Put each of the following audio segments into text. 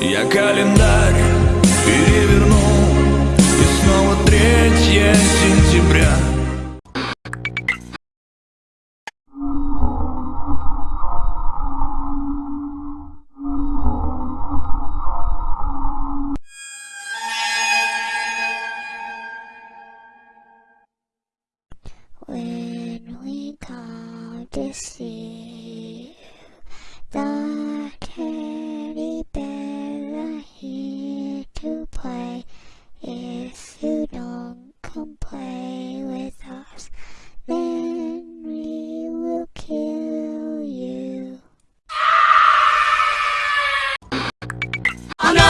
Я календарь переверну. И снова третье сентября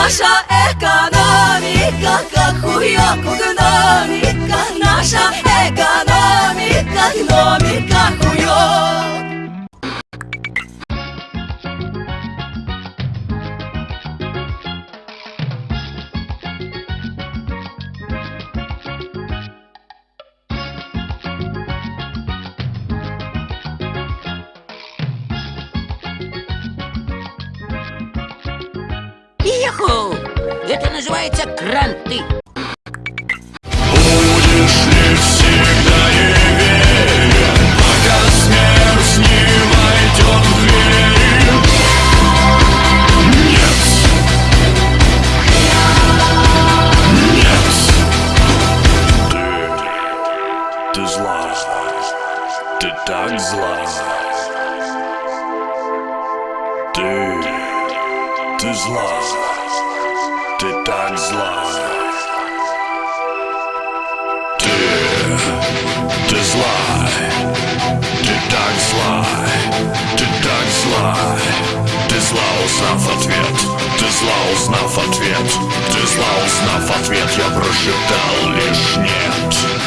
наша экономика, как хуёк у гномика. Наша экономика, гномика двери? Нет. Нет. Ты, ты зла. Ты так зла. Ты, ты зла. Ты так зла. Ты, ты зла, ты так зла, ты так зла, ты зла, узнав ответ, ты зла, узнав ответ, ты зла, узнав ответ, я прошептал лишь нет.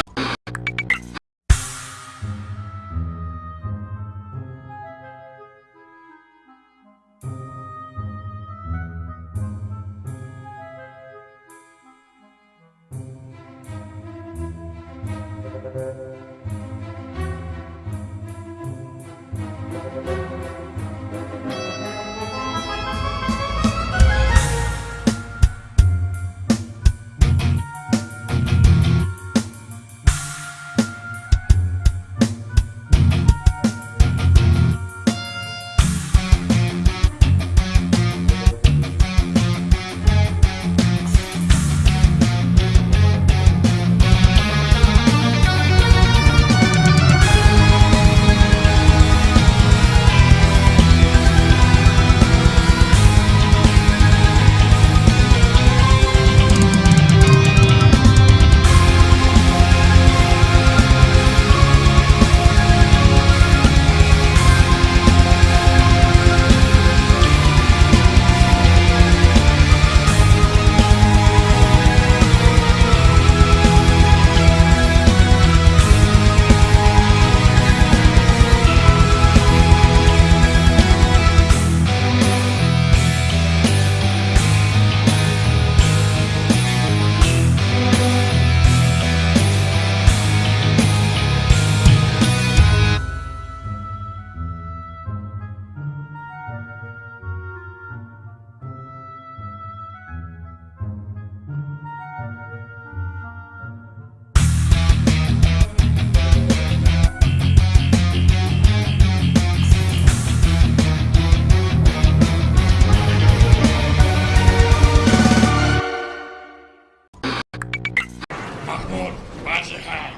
Mahmoud, vazigheid.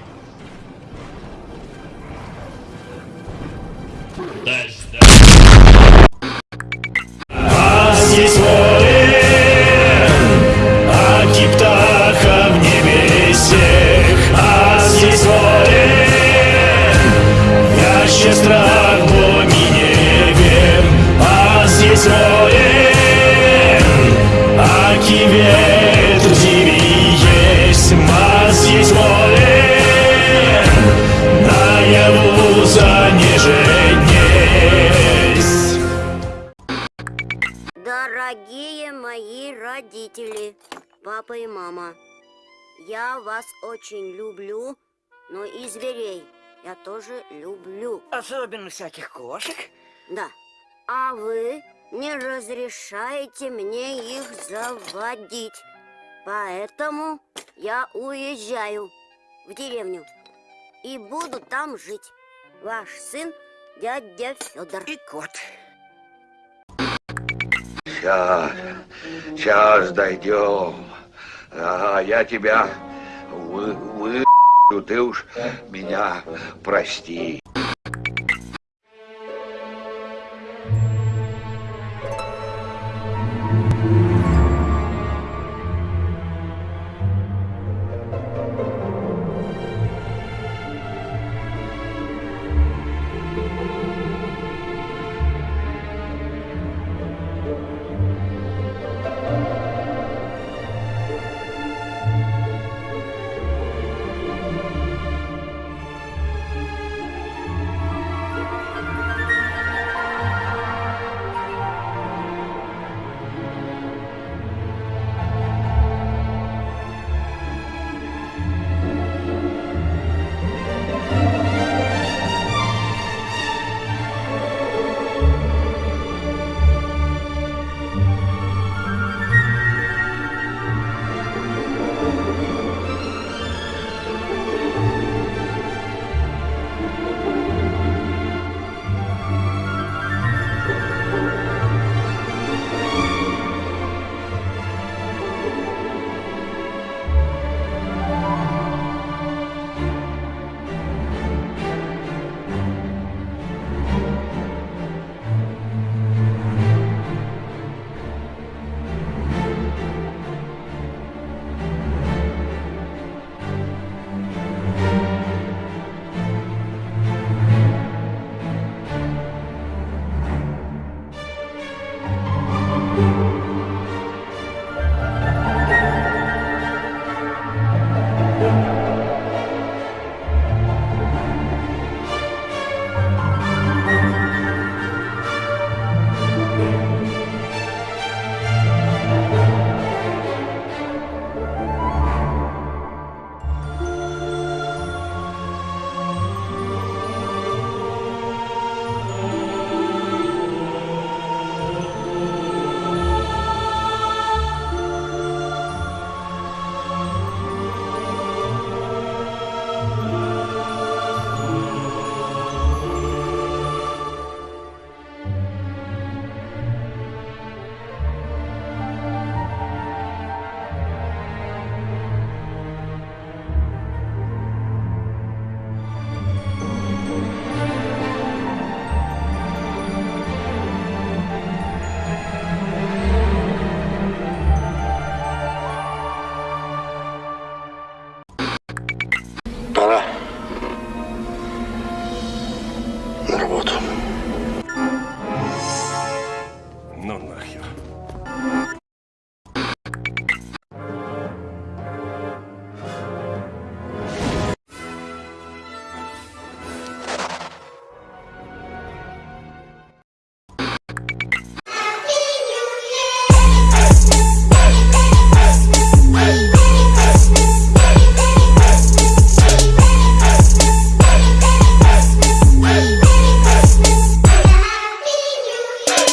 Dus, dus. Родители, папа и мама, я вас очень люблю, но и зверей я тоже люблю. Особенно всяких кошек. Да. А вы не разрешаете мне их заводить. Поэтому я уезжаю в деревню и буду там жить. Ваш сын дядя Федор. И кот. Сейчас, сейчас дойдем. А я тебя вы, вы, ты уж меня прости. Работу.